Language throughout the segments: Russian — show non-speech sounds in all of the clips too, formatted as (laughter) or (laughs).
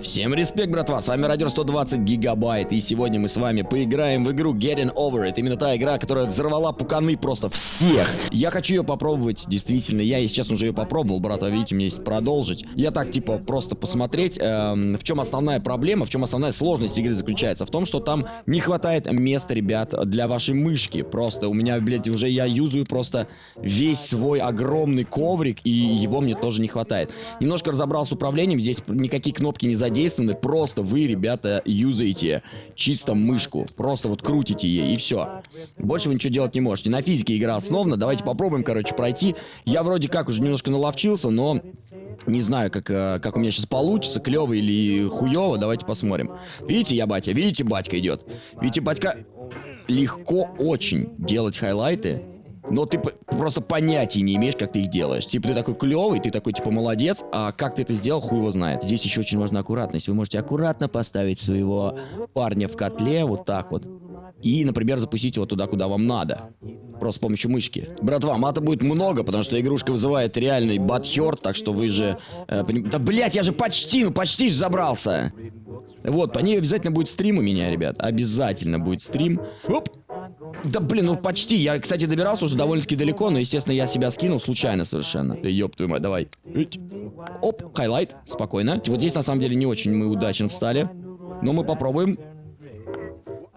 Всем респект, братва, с вами Радио 120 Гигабайт, и сегодня мы с вами поиграем в игру Getting Over. Это именно та игра, которая взорвала пуканы просто всех. Я хочу ее попробовать, действительно, я, если честно, уже ее попробовал, брат, видите, у меня есть продолжить. Я так, типа, просто посмотреть, эм, в чем основная проблема, в чем основная сложность игры заключается. В том, что там не хватает места, ребят, для вашей мышки. Просто у меня, блядь, уже я юзаю просто весь свой огромный коврик, и его мне тоже не хватает. Немножко разобрался с управлением, здесь никакие кнопки не задействованы задействованы, просто вы, ребята, юзаете чисто мышку. Просто вот крутите ей, и все. Больше вы ничего делать не можете. На физике игра основана. Давайте попробуем, короче, пройти. Я вроде как уже немножко наловчился, но не знаю, как, э, как у меня сейчас получится, клево или хуево, давайте посмотрим. Видите, я батя, видите, батька идет. Видите, батька, легко очень делать хайлайты но ты просто понятия не имеешь, как ты их делаешь. Типа ты такой клевый, ты такой типа молодец, а как ты это сделал, хуй его знает. Здесь еще очень важна аккуратность. Вы можете аккуратно поставить своего парня в котле, вот так вот. И, например, запустить его туда, куда вам надо. Просто с помощью мышки. Братва, мата будет много, потому что игрушка вызывает реальный батхерт, так что вы же... Э, поним... Да, блять, я же почти, ну почти же забрался. Вот, по ней обязательно будет стрим у меня, ребят. Обязательно будет стрим. Оп! Да блин, ну почти. Я, кстати, добирался уже довольно-таки далеко, но, естественно, я себя скинул случайно совершенно. Да ёб твою мать, давай. Оп, highlight, спокойно. Вот здесь, на самом деле, не очень мы удачно встали. Но мы попробуем.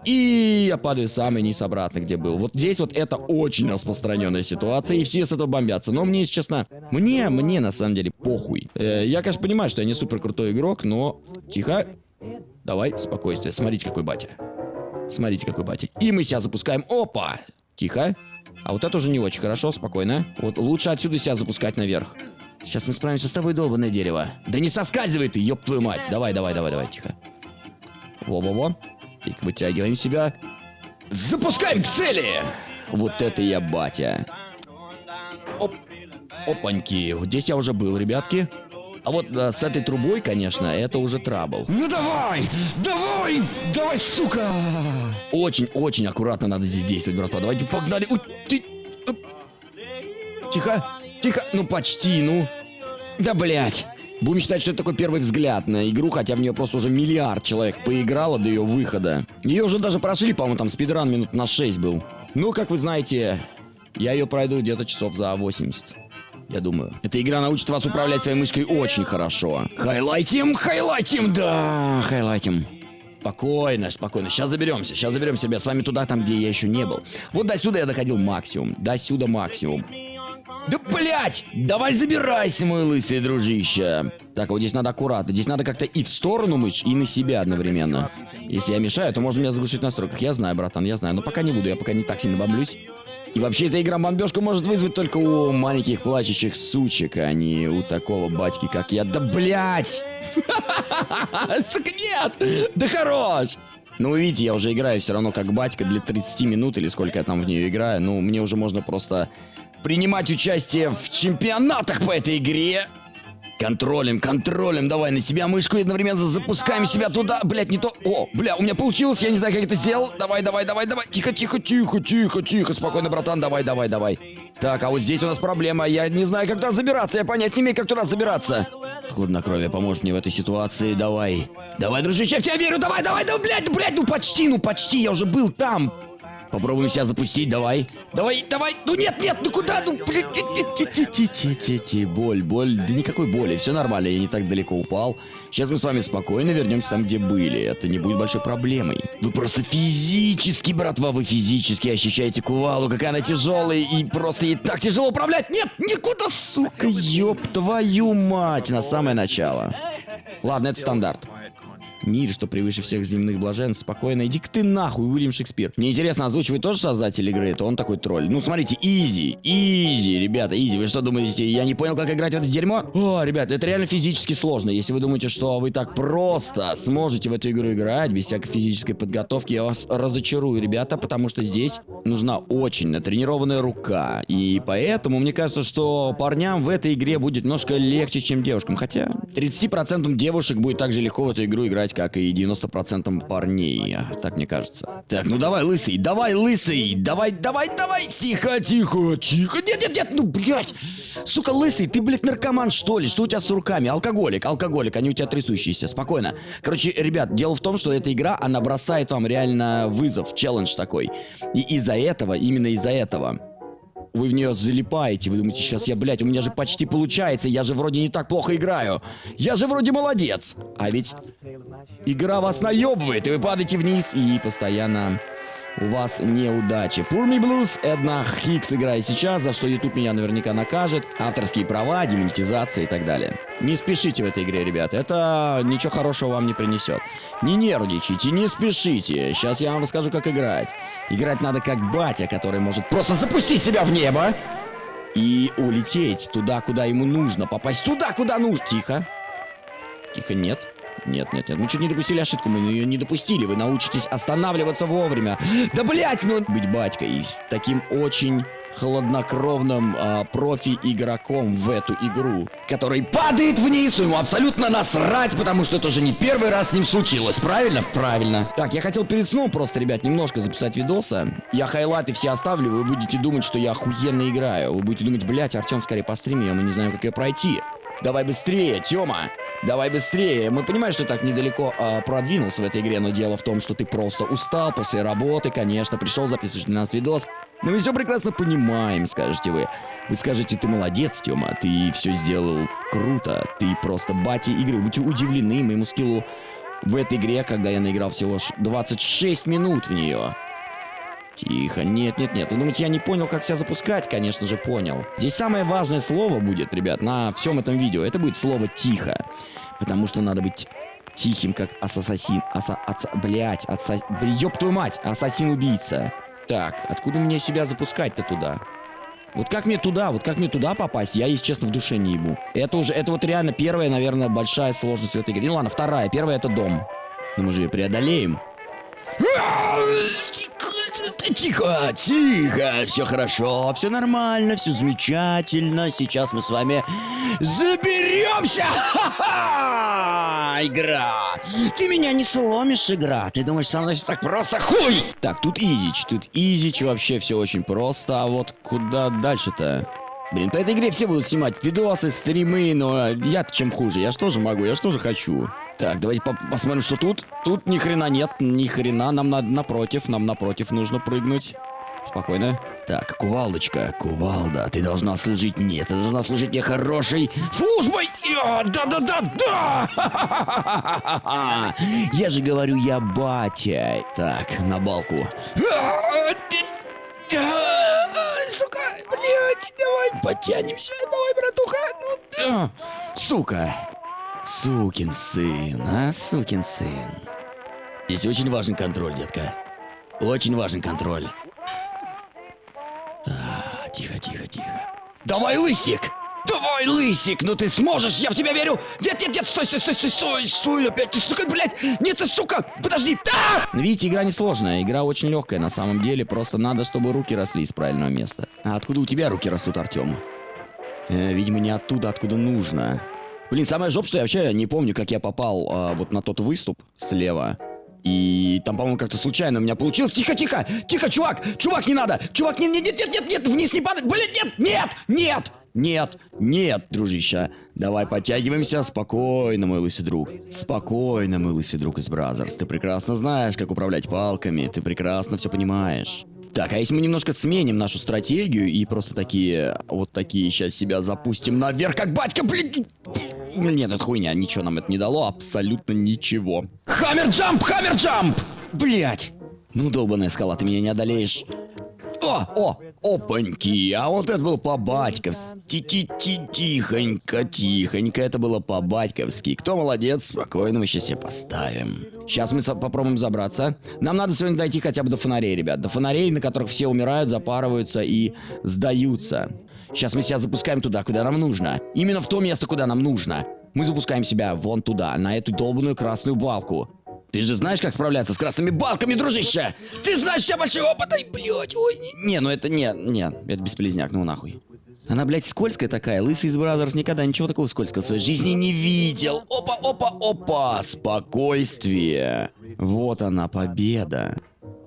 И я падаю самый низ обратно, где был. Вот здесь вот это очень распространенная ситуация, и все с этого бомбятся. Но мне, если честно, мне, мне на самом деле похуй. Э, я, конечно, понимаю, что я не супер крутой игрок, но... Тихо. Давай, спокойствие. Смотрите, какой батя. Смотрите, какой батя. И мы себя запускаем. Опа! Тихо. А вот это уже не очень хорошо, спокойно. Вот лучше отсюда себя запускать наверх. Сейчас мы справимся с тобой, долбанное дерево. Да не соскальзывай ты, ёб твою мать. Давай, давай, давай, давай, тихо. Во-во-во. Тихо, вытягиваем себя. Запускаем к цели! Вот это я батя. Оп. Опаньки. Вот здесь я уже был, ребятки. А вот а, с этой трубой, конечно, это уже трабл. Ну давай! Давай! Давай, сука! Очень-очень аккуратно надо здесь действовать, братва. Давайте погнали. У, ты... Тихо, тихо. Ну почти, ну. Да, блядь. Будем считать, что это такой первый взгляд на игру, хотя в нее просто уже миллиард человек поиграло до ее выхода. Ее уже даже прошли, по-моему, там спидран минут на 6 был. Ну, как вы знаете, я ее пройду где-то часов за 80 я думаю. Эта игра научит вас управлять своей мышкой очень хорошо. Хайлайтим, хайлайтим, да, хайлайтим. Спокойно, спокойно. Сейчас заберемся, сейчас заберемся, ребят. С вами туда, там, где я еще не был. Вот до сюда я доходил максимум. До сюда максимум. Да блять! Давай забирайся, мой лысый дружище. Так, вот здесь надо аккуратно. Здесь надо как-то и в сторону мышь, и на себя одновременно. Если я мешаю, то можно меня заглушить в настройках. Я знаю, братан, я знаю. Но пока не буду, я пока не так сильно бомблюсь. И вообще эта игра бомбежку может вызвать только у маленьких плачущих сучек, а не у такого батьки, как я. Да блять! (laughs) Сука, нет! Да хорош! Ну, вы видите, я уже играю все равно как батька для 30 минут, или сколько я там в нее играю. Ну, мне уже можно просто принимать участие в чемпионатах по этой игре. Контролем, контролем, давай на себя мышку и одновременно запускаем себя туда. Блять, не то. О, бля, у меня получилось, я не знаю, как это сделал. Давай, давай, давай, давай. Тихо, тихо, тихо, тихо, тихо. Спокойно, братан, давай, давай, давай. Так, а вот здесь у нас проблема. Я не знаю, как туда забираться. Я понять не имею, как туда забираться. Хладнокровие поможет мне в этой ситуации. Давай. Давай, дружище, я в тебя верю. Давай, давай, давай, блядь, блядь, ну почти, ну почти. Я уже был там. Попробуем себя запустить, давай. Давай, давай. Ну нет, нет, ну куда? Ну, блин, боль, боль. Да никакой боли, все нормально, я не так далеко упал. Сейчас мы с вами спокойно вернемся там, где были. Это не будет большой проблемой. Вы просто физически, братва, вы физически ощущаете кувалу, какая она тяжелая, и просто ей так тяжело управлять. Нет, никуда, сука, ёб твою мать, на самое начало. Ладно, это стандарт. Мир, что превыше всех земных блаженств, спокойно. Иди-ка ты нахуй, Уильям Шекспир. Мне интересно, озвучивает тоже создатель игры? Это он такой тролль. Ну, смотрите, easy, easy, ребята, easy. Вы что думаете, я не понял, как играть в это дерьмо? О, ребята, это реально физически сложно. Если вы думаете, что вы так просто сможете в эту игру играть, без всякой физической подготовки, я вас разочарую, ребята, потому что здесь нужна очень натренированная рука. И поэтому мне кажется, что парням в этой игре будет немножко легче, чем девушкам. Хотя 30% девушек будет так же легко в эту игру играть, как и 90% парней, так мне кажется. Так, ну давай, лысый, давай, лысый, давай, давай, давай, тихо, тихо, тихо, нет, нет, нет, ну, блядь. Сука, лысый, ты, блядь, наркоман, что ли? Что у тебя с руками? Алкоголик, алкоголик, они у тебя трясущиеся. Спокойно. Короче, ребят, дело в том, что эта игра, она бросает вам реально вызов, челлендж такой. И из-за этого, именно из-за этого, вы в нее залипаете, вы думаете, сейчас я, блядь, у меня же почти получается, я же вроде не так плохо играю. Я же вроде молодец. А ведь игра вас наебывает, и вы падаете вниз и постоянно у вас неудачи. Poor Me Blues, Эдна Хикс играет сейчас, за что YouTube меня наверняка накажет. Авторские права, демонетизация и так далее. Не спешите в этой игре, ребят, это ничего хорошего вам не принесет. Не нервничайте, не спешите. Сейчас я вам расскажу, как играть. Играть надо как батя, который может просто запустить себя в небо и улететь туда, куда ему нужно. Попасть туда, куда нужно. Тихо. Тихо, нет. Нет, нет, нет. Мы чуть не допустили ошибку, мы ее не допустили. Вы научитесь останавливаться вовремя. Да блять, ну... Быть батькой с таким очень хладнокровным а, профи-игроком в эту игру, который падает вниз, ему абсолютно насрать, потому что это уже не первый раз с ним случилось, правильно? Правильно. Так, я хотел перед сном просто, ребят, немножко записать видоса. Я хайлайты все оставлю, вы будете думать, что я охуенно играю. Вы будете думать, блять, Артем скорее по стриме, мы не знаем, как ее пройти. Давай быстрее, Тёма! Давай быстрее. Мы понимаем, что так недалеко э, продвинулся в этой игре, но дело в том, что ты просто устал после работы, конечно, пришел записывать для нас видос. Но мы все прекрасно понимаем, скажете вы. Вы скажете, ты молодец, Тёма, ты все сделал круто, ты просто батя игры. Будьте удивлены моему скиллу в этой игре, когда я наиграл всего лишь 26 минут в нее. Тихо, нет, нет, нет. Вы думаете, я не понял, как себя запускать? Конечно же, понял. Здесь самое важное слово будет, ребят, на всем этом видео. Это будет слово «тихо». Потому что надо быть тихим, как ассасин. Аса... Аса... Блять, аса... Ёб твою мать, ассасин-убийца. Так, откуда мне себя запускать-то туда? Вот как мне туда, вот как мне туда попасть, я, если честно, в душе не ебу. Это уже, это вот реально первая, наверное, большая сложность в этой игре. Ну ладно, вторая. Первая это дом. Но мы же ее преодолеем. Тихо, тихо, все хорошо, все нормально, все замечательно. Сейчас мы с вами заберемся. Ха-ха! Игра. Ты меня не сломишь, игра. Ты думаешь, со мной все так просто? Хуй! Так, тут изич, тут изич, вообще все очень просто. А вот куда дальше-то? Блин, по этой игре все будут снимать видосы, стримы, но я-то чем хуже. Я что же могу, я что же хочу. Так, давайте по посмотрим, что тут. Тут ни хрена нет, ни хрена. Нам надо напротив, нам напротив нужно прыгнуть. Спокойно. Так, кувалдочка, кувалда, ты должна служить мне, ты должна служить мне хорошей службой. Да-да-да-да! (laughs) Я же говорю, я батя. Так, на балку. Сука, блядь, давай потянемся, давай, братуха. Ну, сука. Сукин сын, а, сукин сын. Здесь очень важен контроль, детка. Очень важен контроль. А, тихо, тихо, тихо. Давай, лысик! Давай, лысик, ну ты сможешь, я в тебя верю! Нет, нет, нет, стой, стой, стой, стой, стой, стой, опять ты, сука, блядь! Нет, ты, сука, подожди! Да! Ну, видите, игра несложная, игра очень легкая на самом деле, просто надо, чтобы руки росли из правильного места. А откуда у тебя руки растут, Артем? Э, видимо, не оттуда, откуда нужно. Блин, самое жоп, что я вообще не помню, как я попал а, вот на тот выступ слева. И там, по-моему, как-то случайно у меня получилось. Тихо, тихо, тихо, чувак, чувак, не надо. Чувак, нет, нет, нет, нет, нет, нет, вниз не падай. Блин, нет, нет, нет, нет, нет, дружище. Давай подтягиваемся. Спокойно, мой лысый друг. Спокойно, мой лысый друг из Brazzers. Ты прекрасно знаешь, как управлять палками. Ты прекрасно все понимаешь. Так, а если мы немножко сменим нашу стратегию и просто такие, вот такие сейчас себя запустим наверх, как батька, блин... Нет, это хуйня, ничего нам это не дало, абсолютно ничего. Хаммер джамп, хаммер джамп! Блять! Ну, долбаная скала, ты меня не одолеешь. О, о, опаньки, а вот это было по-батьковски. Ти-ти-ти-тихонько, тихонько, это было по-батьковски. Кто молодец, спокойно, мы сейчас себе поставим. Сейчас мы попробуем забраться. Нам надо сегодня дойти хотя бы до фонарей, ребят. До фонарей, на которых все умирают, запарываются и сдаются. Сейчас мы себя запускаем туда, куда нам нужно. Именно в то место, куда нам нужно. Мы запускаем себя вон туда, на эту долбанную красную балку. Ты же знаешь, как справляться с красными балками, дружище! Ты знаешь, у тебя большой опыт, ай, блядь, ой, не, не, ну это не, не, это бесполезняк, ну нахуй. Она, блядь, скользкая такая. Лысый из Brazzers никогда ничего такого скользкого в своей жизни не видел. Опа, опа, опа. Спокойствие. Вот она, победа.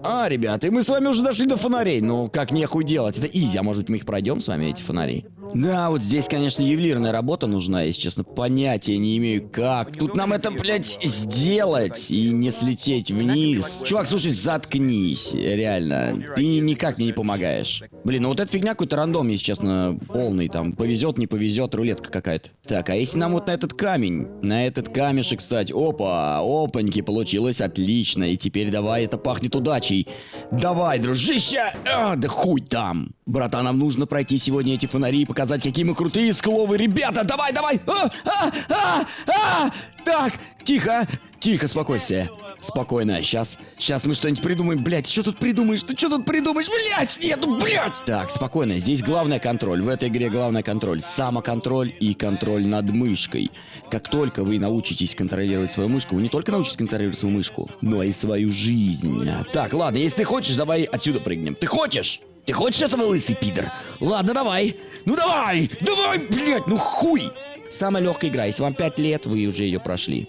А, ребята, и мы с вами уже дошли до фонарей. Ну, как нехуй делать. Это изи. А может быть, мы их пройдем с вами, эти фонари? Да, вот здесь, конечно, ювелирная работа нужна, если честно. Понятия не имею, как. Тут нам это, блядь, сделать и не слететь вниз. Чувак, слушай, заткнись, реально. Ты никак мне не помогаешь. Блин, ну вот эта фигня какой-то рандом, если честно, полный. Там повезет, не повезет, рулетка какая-то. Так, а если нам вот на этот камень? На этот камешек, кстати. Опа, опаньки, получилось отлично. И теперь давай, это пахнет удачей. Давай, дружище! А, да хуй там! Братан, нам нужно пройти сегодня эти фонари и показать, какие мы крутые скуловые ребята. Давай, давай! А, а, а, а! Так, тихо, тихо, спокойствие. Спокойно, сейчас, сейчас мы что-нибудь придумаем, блядь, что тут придумаешь, ты что тут придумаешь, блядь, нету, блядь! Так, спокойно, здесь главный контроль, в этой игре главный контроль, самоконтроль и контроль над мышкой. Как только вы научитесь контролировать свою мышку, вы не только научитесь контролировать свою мышку, но и свою жизнь. Так, ладно, если ты хочешь, давай отсюда прыгнем. Ты хочешь? Ты хочешь этого, лысый пидор? Ладно, давай. Ну давай, давай, блядь, ну хуй. Самая легкая игра, если вам 5 лет, вы уже ее прошли.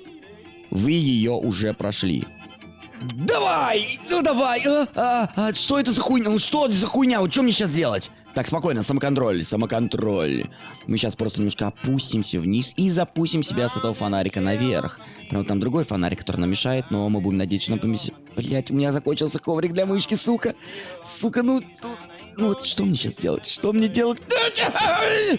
Вы ее уже прошли. Давай! Ну давай! А, а, а, что это за хуйня? Ну что это за хуйня? Вот что мне сейчас делать? Так, спокойно, самоконтроль, самоконтроль. Мы сейчас просто немножко опустимся вниз и запустим себя с этого фонарика наверх. Правда, там другой фонарик, который нам мешает, но мы будем надеяться, что он поместит... Блять, у меня закончился коврик для мышки, сука. Сука, ну... тут- Ну вот что мне сейчас делать? Что мне делать?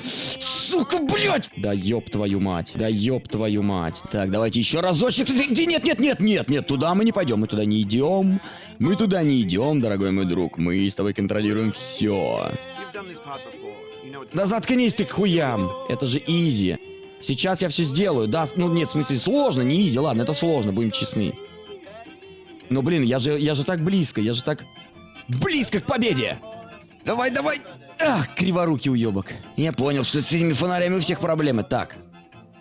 Сука, блядь! Да ёб твою мать, да ёб твою мать. Так, давайте еще разочек. Да Нет, нет, нет, нет, нет, туда мы не пойдем, мы туда не идем. Мы туда не идем, дорогой мой друг. Мы с тобой контролируем все. Да заткнись ты к хуям. Это же изи. Сейчас я все сделаю. Да, ну нет, в смысле, сложно, не изи, ладно, это сложно, будем честны. Но, блин, я же, я же так близко, я же так близко к победе. Давай, давай. Ах, криворукий уебок. Я понял, что с этими фонарями у всех проблемы. Так.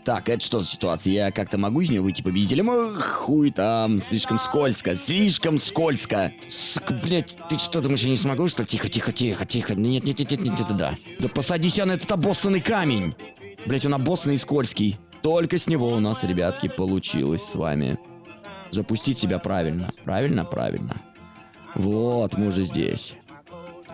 Так, это что за ситуация? Я как-то могу из нее выйти победителем? Ох, хуй там, слишком скользко, слишком скользко. Сука, блядь, ты что, думаешь, я не смогу, что? Тихо, тихо, тихо, тихо. Нет, нет, нет, нет, нет, нет, да. Да посадись я на этот обоссанный камень. Блять, он обоссанный и скользкий. Только с него у нас, ребятки, получилось с вами. Запустить себя правильно. Правильно, правильно. Вот, мы уже здесь.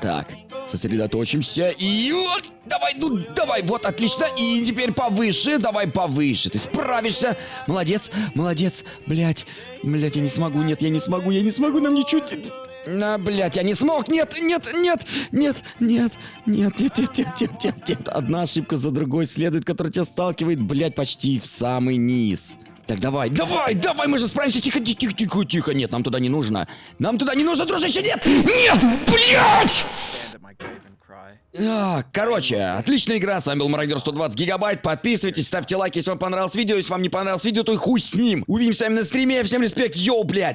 Так, сосредоточимся и вот, давай, ну давай, вот, отлично, и теперь повыше, давай повыше, ты справишься, молодец, молодец, блять, блять, я не смогу, нет, я не смогу, я не смогу, нам ничуть, на, блять, я не смог, нет, нет, нет, нет, нет, нет, нет, нет, нет, нет, нет, нет, одна ошибка за другой следует, которая тебя сталкивает, блять, почти в самый низ. Так, давай, давай, давай, мы же справимся, тихо, тихо, тихо, тихо, нет, нам туда не нужно, нам туда не нужно, дружище, нет, нет, cry. А, Короче, отличная игра, с вами был Мародер 120 гигабайт, подписывайтесь, ставьте лайки, если вам понравилось видео, если вам не понравилось видео, то и хуй с ним. Увидимся с вами на стриме, всем респект, йоу, блядь!